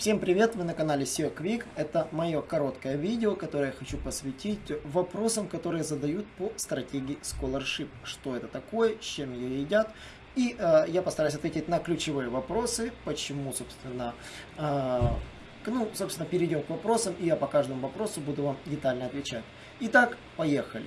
Всем привет, вы на канале SEO Quick. Это мое короткое видео, которое я хочу посвятить вопросам, которые задают по стратегии Scholarship. Что это такое, с чем ее едят. И э, я постараюсь ответить на ключевые вопросы, почему, собственно, э, ну, собственно, перейдем к вопросам, и я по каждому вопросу буду вам детально отвечать. Итак, поехали.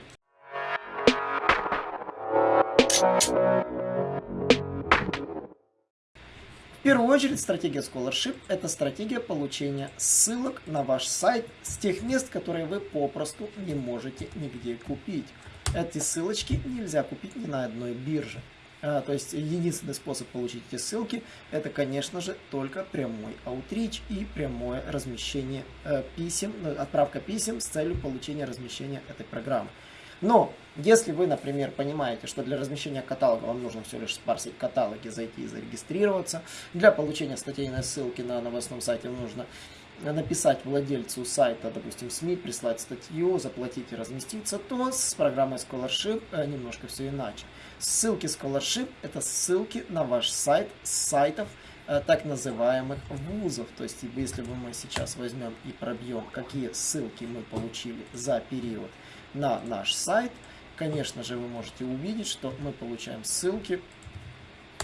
В первую очередь стратегия Scholarship – это стратегия получения ссылок на ваш сайт с тех мест, которые вы попросту не можете нигде купить. Эти ссылочки нельзя купить ни на одной бирже. А, то есть единственный способ получить эти ссылки – это, конечно же, только прямой аутрич и прямое размещение э, писем, отправка писем с целью получения размещения этой программы. Но, если вы, например, понимаете, что для размещения каталога вам нужно всего лишь спарсить каталоги, зайти и зарегистрироваться, для получения статейной ссылки на новостном сайте нужно написать владельцу сайта, допустим, СМИ, прислать статью, заплатить и разместиться, то с программой Scholarship э, немножко все иначе. Ссылки Scholarship – это ссылки на ваш сайт с сайтов, э, так называемых вузов. То есть, если мы сейчас возьмем и пробьем, какие ссылки мы получили за период на наш сайт, конечно же, вы можете увидеть, что мы получаем ссылки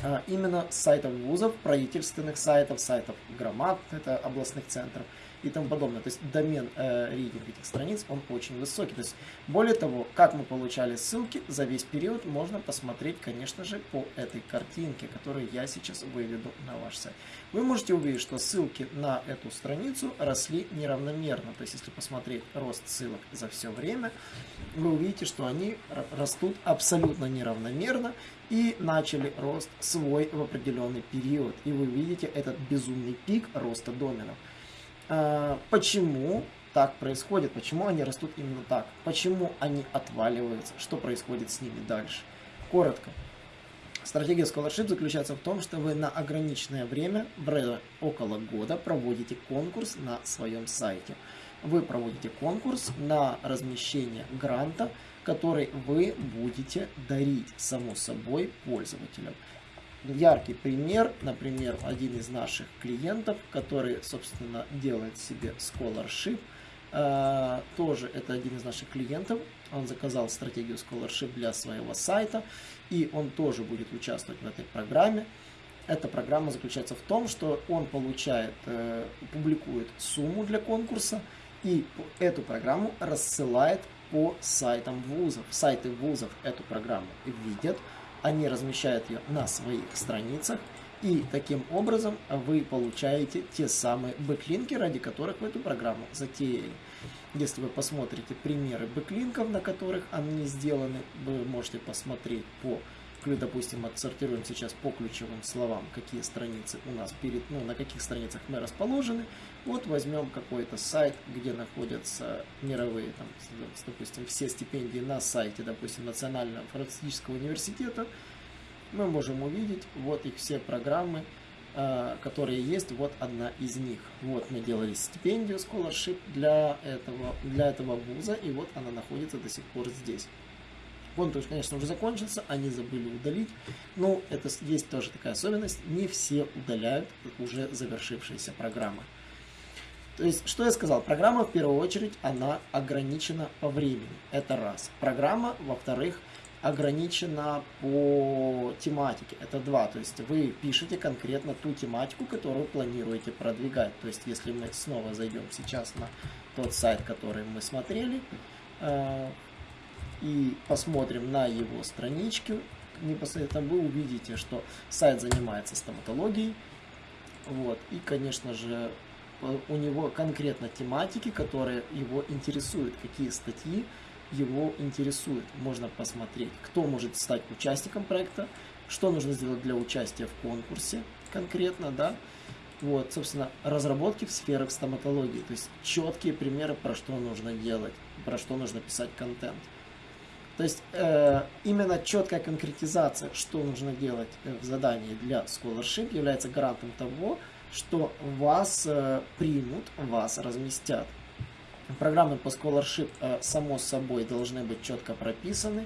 а, именно с сайтов вузов, правительственных сайтов, сайтов громад, это областных центров, и тому подобное. То есть домен э, рейтинг этих страниц, он очень высокий. То есть более того, как мы получали ссылки за весь период, можно посмотреть, конечно же, по этой картинке, которую я сейчас выведу на ваш сайт. Вы можете увидеть, что ссылки на эту страницу росли неравномерно. То есть если посмотреть рост ссылок за все время, вы увидите, что они растут абсолютно неравномерно и начали рост свой в определенный период. И вы видите этот безумный пик роста доменов. А, почему так происходит, почему они растут именно так, почему они отваливаются, что происходит с ними дальше. Коротко. Стратегия Scholarship заключается в том, что вы на ограниченное время, около года, проводите конкурс на своем сайте. Вы проводите конкурс на размещение гранта, который вы будете дарить, само собой, пользователям яркий пример, например, один из наших клиентов, который, собственно, делает себе scholarship, э, тоже это один из наших клиентов, он заказал стратегию scholarship для своего сайта, и он тоже будет участвовать в этой программе. Эта программа заключается в том, что он получает, э, публикует сумму для конкурса, и эту программу рассылает по сайтам вузов. Сайты вузов эту программу видят, они размещают ее на своих страницах, и таким образом вы получаете те самые бэклинки, ради которых вы эту программу затеяли. Если вы посмотрите примеры бэклинков, на которых они сделаны, вы можете посмотреть по допустим, отсортируем сейчас по ключевым словам, какие страницы у нас перед, ну, на каких страницах мы расположены. Вот возьмем какой-то сайт, где находятся мировые, там, допустим, все стипендии на сайте, допустим, Национального фармацевтического университета. Мы можем увидеть вот их все программы, а, которые есть, вот одна из них. Вот мы делали стипендию scholarship для этого, для этого вуза, и вот она находится до сих пор здесь. Конкурс, конечно, уже закончился, они забыли удалить. Но это есть тоже такая особенность. Не все удаляют уже завершившиеся программы. То есть, что я сказал? Программа, в первую очередь, она ограничена по времени. Это раз. Программа, во-вторых, ограничена по тематике. Это два. То есть, вы пишете конкретно ту тематику, которую планируете продвигать. То есть, если мы снова зайдем сейчас на тот сайт, который мы смотрели, э, и посмотрим на его страничку, непосредственно вы увидите, что сайт занимается стоматологией. Вот. И, конечно же, у него конкретно тематики, которые его интересуют, какие статьи его интересуют. Можно посмотреть, кто может стать участником проекта, что нужно сделать для участия в конкурсе конкретно, да. Вот, собственно, разработки в сферах стоматологии, то есть четкие примеры, про что нужно делать, про что нужно писать контент. То есть э, именно четкая конкретизация, что нужно делать э, в задании для scholarship, является гарантом того, что вас э, примут, вас разместят. Программы по scholarship, само собой, должны быть четко прописаны.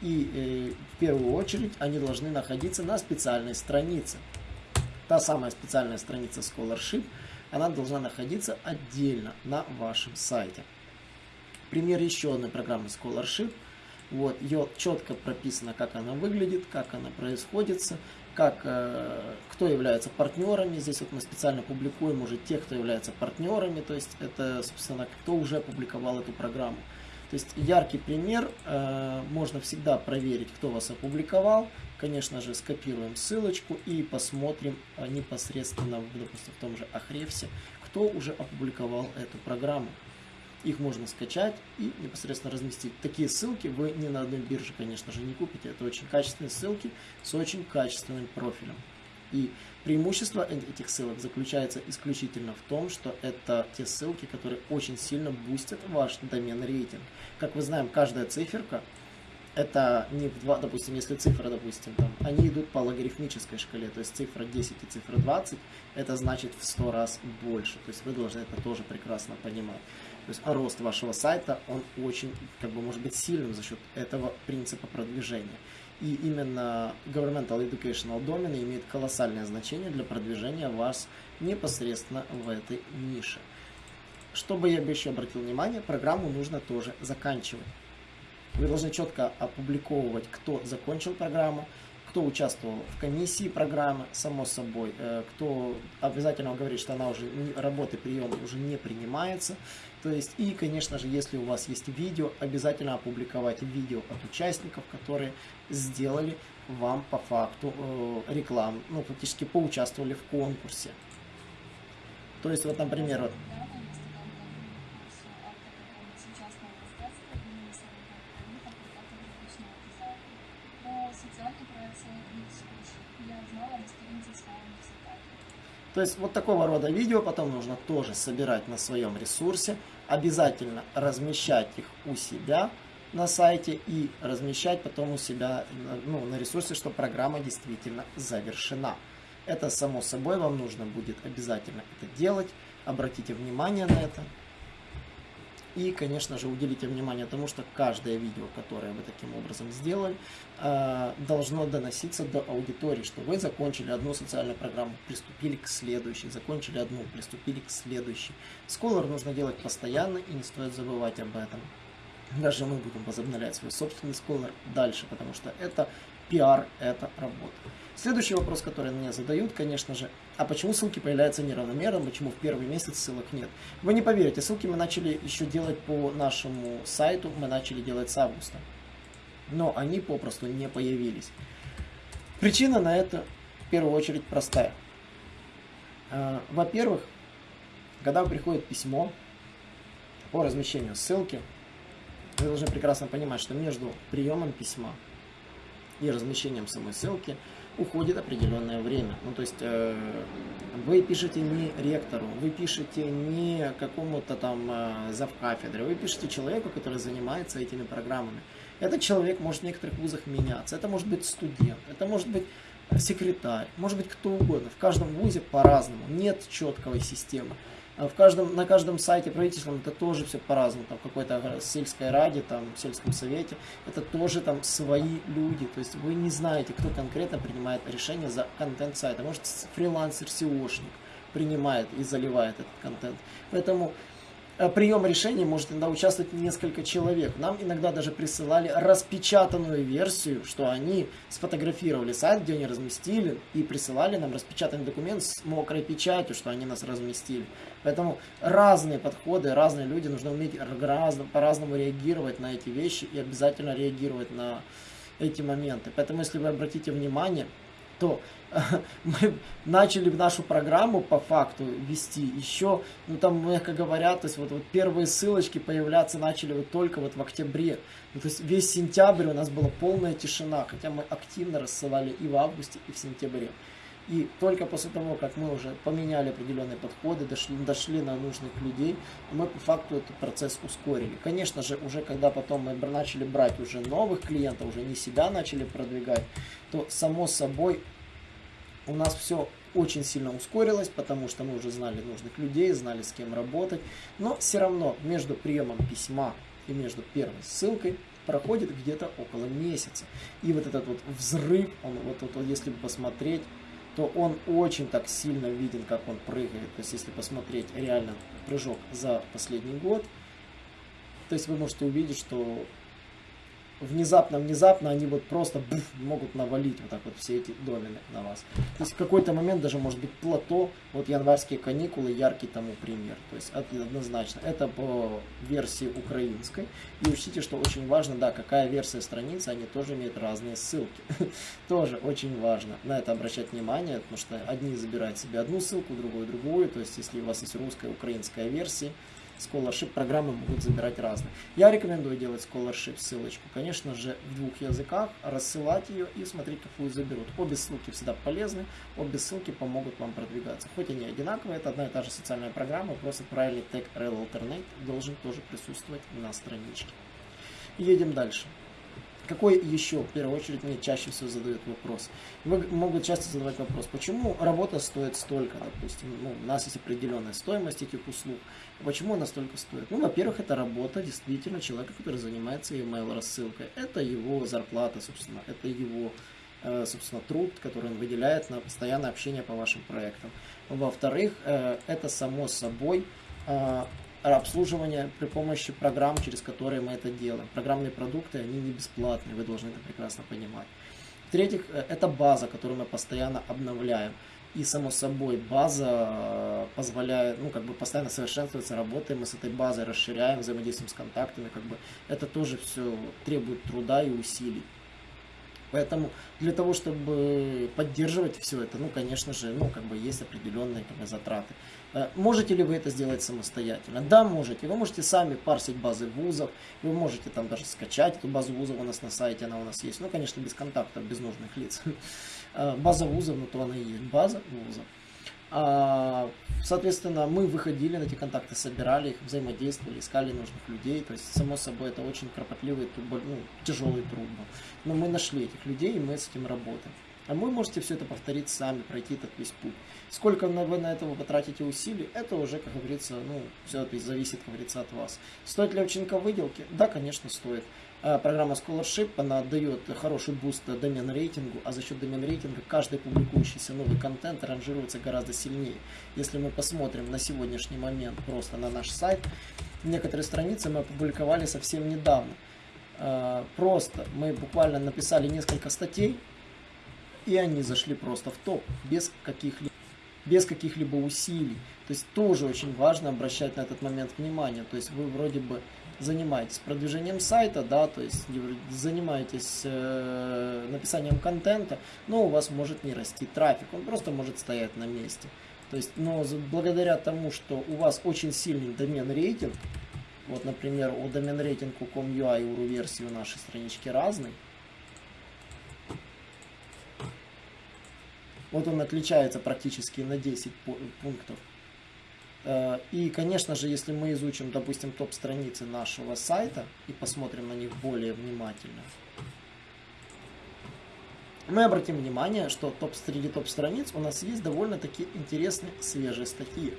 И в первую очередь они должны находиться на специальной странице. Та самая специальная страница scholarship – она должна находиться отдельно на вашем сайте. Пример еще одной программы Scholarship. Вот, ее четко прописано, как она выглядит, как она происходит, как, э, кто является партнерами. Здесь вот мы специально публикуем уже тех, кто является партнерами, то есть это, собственно, кто уже опубликовал эту программу. То есть яркий пример, э, можно всегда проверить, кто вас опубликовал. Конечно же, скопируем ссылочку и посмотрим э, непосредственно, допустим, в том же Ахревсе, кто уже опубликовал эту программу. Их можно скачать и непосредственно разместить. Такие ссылки вы ни на одной бирже, конечно же, не купите. Это очень качественные ссылки с очень качественным профилем. И преимущество этих ссылок заключается исключительно в том, что это те ссылки, которые очень сильно бустят ваш домен рейтинг. Как мы знаем, каждая циферка это не в 2, допустим, если цифра, допустим, там, они идут по логарифмической шкале, то есть цифра 10 и цифра 20, это значит в 100 раз больше, то есть вы должны это тоже прекрасно понимать. То есть рост вашего сайта, он очень, как бы, может быть сильным за счет этого принципа продвижения. И именно Governmental Educational Domain имеет колоссальное значение для продвижения вас непосредственно в этой нише. Чтобы я бы еще обратил внимание, программу нужно тоже заканчивать. Вы должны четко опубликовывать, кто закончил программу, кто участвовал в комиссии программы, само собой, э, кто обязательно говорит, что она уже работы приема уже не принимается. То есть, и, конечно же, если у вас есть видео, обязательно опубликовать видео от участников, которые сделали вам по факту э, рекламу, ну, фактически поучаствовали в конкурсе. То есть, вот, например, вот, То есть вот такого рода видео потом нужно тоже собирать на своем ресурсе, обязательно размещать их у себя на сайте и размещать потом у себя ну, на ресурсе, что программа действительно завершена. Это само собой вам нужно будет обязательно это делать, обратите внимание на это. И, конечно же, уделите внимание тому, что каждое видео, которое вы таким образом сделали, э, должно доноситься до аудитории, что вы закончили одну социальную программу, приступили к следующей, закончили одну, приступили к следующей. Scholar нужно делать постоянно и не стоит забывать об этом. Даже мы будем возобновлять свой собственный Scholar дальше, потому что это пиар, это работа. Следующий вопрос, который мне задают, конечно же, а почему ссылки появляются неравномерно, почему в первый месяц ссылок нет? Вы не поверите, ссылки мы начали еще делать по нашему сайту, мы начали делать с августа. Но они попросту не появились. Причина на это в первую очередь простая. А, во-первых, когда приходит письмо по размещению ссылки, вы должны прекрасно понимать, что между приемом письма и размещением самой ссылки уходит определенное время. Ну, то есть э, вы пишете не ректору, вы пишете не какому-то там э, завкафедре, вы пишете человеку, который занимается этими программами. Этот человек может в некоторых вузах меняться, это может быть студент, это может быть секретарь, может быть кто угодно. В каждом вузе по-разному, нет четкой системы. А в каждом, на каждом сайте правительственном это тоже все по-разному. Там какой-то сельской раде, там сельском совете, это тоже там свои люди. То есть вы не знаете, кто конкретно принимает решение за контент сайта. Может фрилансер, SEOшник принимает и заливает этот контент. Поэтому Э, прием решений может иногда участвовать несколько человек. Нам иногда даже присылали распечатанную версию, что они сфотографировали сайт, где они разместили, и присылали нам распечатанный документ с мокрой печатью, что они нас разместили. Поэтому разные подходы, разные люди, нужно уметь по-разному реагировать на эти вещи и обязательно реагировать на эти моменты. Поэтому, если вы обратите внимание, то мы начали в нашу программу по факту вести еще, ну там, мягко говоря, то есть вот, вот первые ссылочки появляться начали вот только вот в октябре. Ну, то есть весь сентябрь у нас была полная тишина, хотя мы активно рассылали и в августе, и в сентябре. И только после того, как мы уже поменяли определенные подходы, дошли, дошли на нужных людей, мы по факту этот процесс ускорили. Конечно же, уже когда потом мы начали брать уже новых клиентов, уже не себя начали продвигать, то само собой у нас все очень сильно ускорилось, потому что мы уже знали нужных людей, знали с кем работать. Но все равно между приемом письма и между первой ссылкой проходит где-то около месяца. И вот этот вот взрыв, он вот, вот, вот если посмотреть, то он очень так сильно виден, как он прыгает. То есть, если посмотреть реально прыжок за последний год, то есть вы можете увидеть, что внезапно-внезапно они вот просто буф, могут навалить вот так вот все эти домены на вас. То есть в какой-то момент даже может быть плато, вот январские каникулы, яркий тому пример. То есть однозначно. Это по версии украинской. И учтите, что очень важно, да, какая версия страницы, они тоже имеют разные ссылки. тоже очень важно на это обращать внимание, потому что одни забирают себе одну ссылку, другую другую. То есть если у вас есть русская, украинская версия, Scholarship программы могут забирать разные. Я рекомендую делать Scholarship ссылочку, конечно же, в двух языках, рассылать ее и смотреть, какую заберут. Обе ссылки всегда полезны, обе ссылки помогут вам продвигаться. Хоть они одинаковые, это одна и та же социальная программа, просто правильный тег Rel Alternate должен тоже присутствовать на страничке. Едем дальше. Какой еще, в первую очередь, мне чаще всего задают вопрос? Могут часто задавать вопрос, почему работа стоит столько, допустим, ну, у нас есть определенная стоимость этих услуг, почему она столько стоит? Ну, во-первых, это работа действительно человека, который занимается email рассылкой, это его зарплата, собственно, это его, э, собственно, труд, который он выделяет на постоянное общение по вашим проектам. Во-вторых, э, это само собой э, обслуживание при помощи программ, через которые мы это делаем. Программные продукты, они не бесплатные, вы должны это прекрасно понимать. В-третьих, э, это база, которую мы постоянно обновляем. И, само собой, база э, позволяет, ну, как бы постоянно совершенствоваться, работаем мы с этой базой, расширяем, взаимодействуем с контактами, как бы это тоже все требует труда и усилий. Поэтому для того, чтобы поддерживать все это, ну, конечно же, ну, как бы есть определенные как бы, затраты. Э, можете ли вы это сделать самостоятельно? Да, можете. Вы можете сами парсить базы вузов, вы можете там даже скачать эту базу вузов у нас на сайте, она у нас есть. Ну, конечно, без контактов, без нужных лиц. Э, база вузов, ну, то она и есть. База вузов. А, соответственно, мы выходили на эти контакты, собирали их, взаимодействовали, искали нужных людей. То есть, само собой, это очень кропотливый, ну, тяжелый труд был. Но мы нашли этих людей, и мы с этим работаем. А вы можете все это повторить сами, пройти этот весь путь. Сколько вы на этого потратите усилий, это уже, как говорится, ну, все это зависит, как говорится, от вас. Стоит ли овчинка выделки? Да, конечно, стоит. А, программа Scholarship, она дает хороший буст домен рейтингу, а за счет домен рейтинга каждый публикующийся новый контент ранжируется гораздо сильнее. Если мы посмотрим на сегодняшний момент просто на наш сайт, некоторые страницы мы опубликовали совсем недавно. А, просто мы буквально написали несколько статей, и они зашли просто в топ, без каких-либо без каких-либо усилий. То есть тоже очень важно обращать на этот момент внимание. То есть вы вроде бы занимаетесь продвижением сайта, да, то есть занимаетесь э, написанием контента, но у вас может не расти трафик, он просто может стоять на месте. То есть, но благодаря тому, что у вас очень сильный домен рейтинг, вот, например, у домен рейтинг com.ua и у версии у нашей странички разный, вот он отличается практически на 10 пунктов. Э, и, конечно же, если мы изучим, допустим, топ-страницы нашего сайта и посмотрим на них более внимательно, мы обратим внимание, что топ среди топ-страниц у нас есть довольно-таки интересные свежие статьи.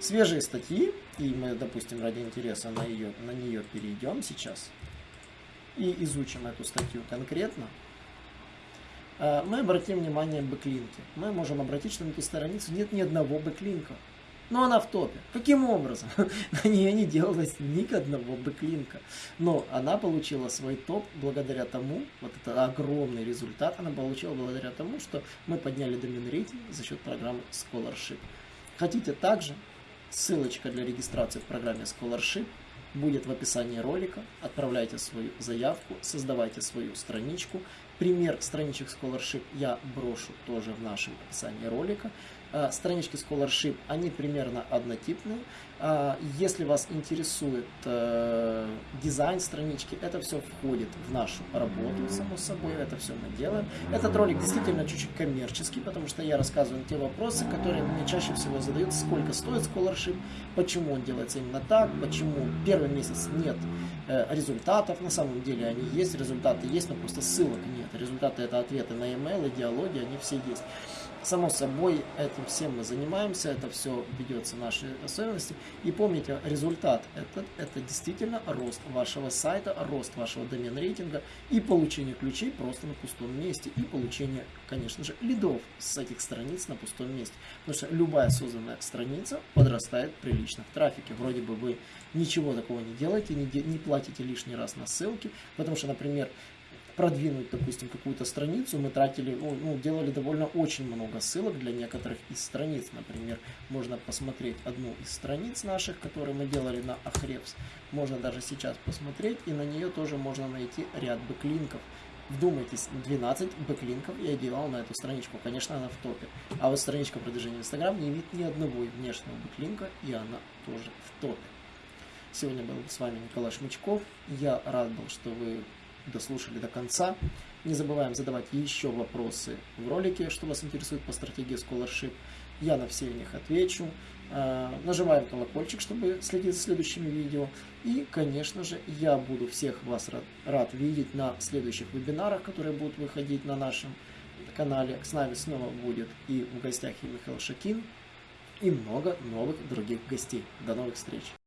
Свежие статьи, и мы, допустим, ради интереса на, ее, на нее перейдем сейчас и изучим эту статью конкретно, мы обратим внимание бэклинки. Мы можем обратить, что на этой странице нет ни одного бэклинка но она в топе. Каким образом? На нее не делалось ни одного бэклинка. Но она получила свой топ благодаря тому, вот это огромный результат, она получила благодаря тому, что мы подняли домен рейтинг за счет программы Scholarship. Хотите также? Ссылочка для регистрации в программе Scholarship будет в описании ролика. Отправляйте свою заявку, создавайте свою страничку. Пример страничек Scholarship я брошу тоже в нашем описании ролика. Э, странички Scholarship, они примерно однотипные. Э, если вас интересует э, дизайн странички, это все входит в нашу работу, само собой, это все мы делаем. Этот ролик действительно чуть-чуть коммерческий, потому что я рассказываю те вопросы, которые мне чаще всего задают, сколько стоит Scholarship, почему он делается именно так, почему первый месяц нет результатов, на самом деле они есть, результаты есть, но просто ссылок нет. Результаты это ответы на email, диалоги, они все есть. Само собой, этим всем мы занимаемся, это все ведется наши особенности. И помните, результат этот, это действительно рост вашего сайта, рост вашего домен рейтинга и получение ключей просто на пустом месте. И получение, конечно же, лидов с этих страниц на пустом месте. Потому что любая созданная страница подрастает прилично в трафике. Вроде бы вы ничего такого не делаете, не, не платите лишний раз на ссылки. Потому что, например, продвинуть, допустим, какую-то страницу, мы тратили, ну, ну, делали довольно очень много ссылок для некоторых из страниц. Например, можно посмотреть одну из страниц наших, которые мы делали на Ahrefs. Можно даже сейчас посмотреть, и на нее тоже можно найти ряд бэклинков. Вдумайтесь, 12 бэклинков я делал на эту страничку. Конечно, она в топе. А вот страничка продвижения Instagram не имеет ни одного внешнего бэклинка, и она тоже в топе. Сегодня был с вами Николай Шмычков. Я рад был, что вы дослушали до конца. Не забываем задавать еще вопросы в ролике, что вас интересует по стратегии Scholarship. Я на все них отвечу. А, нажимаем колокольчик, чтобы следить за следующими видео. И, конечно же, я буду всех вас рад, рад видеть на следующих вебинарах, которые будут выходить на нашем канале. С нами снова будет и в гостях и Михаил Шакин, и много новых других гостей. До новых встреч!